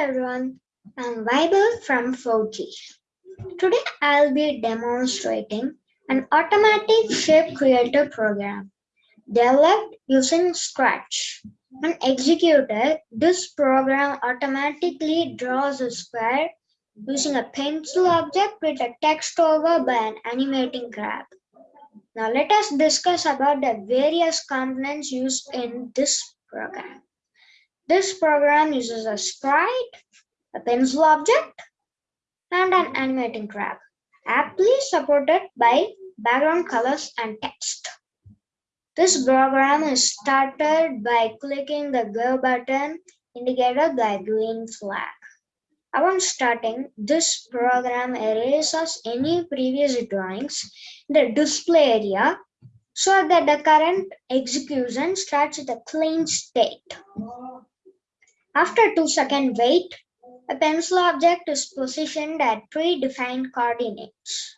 everyone, I'm Vaibhav from 4G. Today I'll be demonstrating an automatic shape creator program developed using Scratch. When executed, this program automatically draws a square using a pencil object with a text over by an animating crab. Now let us discuss about the various components used in this program. This program uses a sprite, a pencil object, and an animating crab, aptly supported by background colors and text. This program is started by clicking the Go button indicated by green flag. Upon starting, this program erases any previous drawings in the display area so that the current execution starts with a clean state. After 2 second wait, a pencil object is positioned at predefined coordinates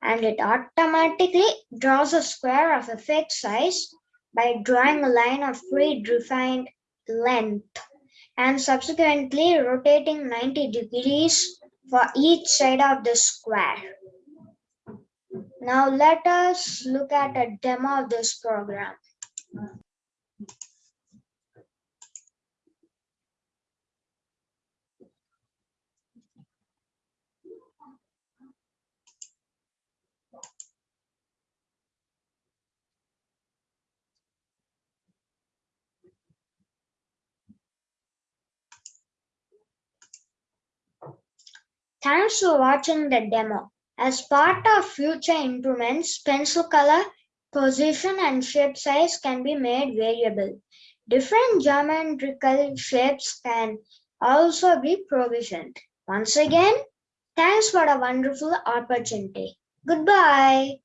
and it automatically draws a square of a fixed size by drawing a line of predefined length and subsequently rotating 90 degrees for each side of the square. Now let us look at a demo of this program. Thanks for watching the demo. As part of future improvements, pencil color, position and shape size can be made variable. Different geometrical shapes can also be provisioned. Once again, thanks for a wonderful opportunity. Goodbye.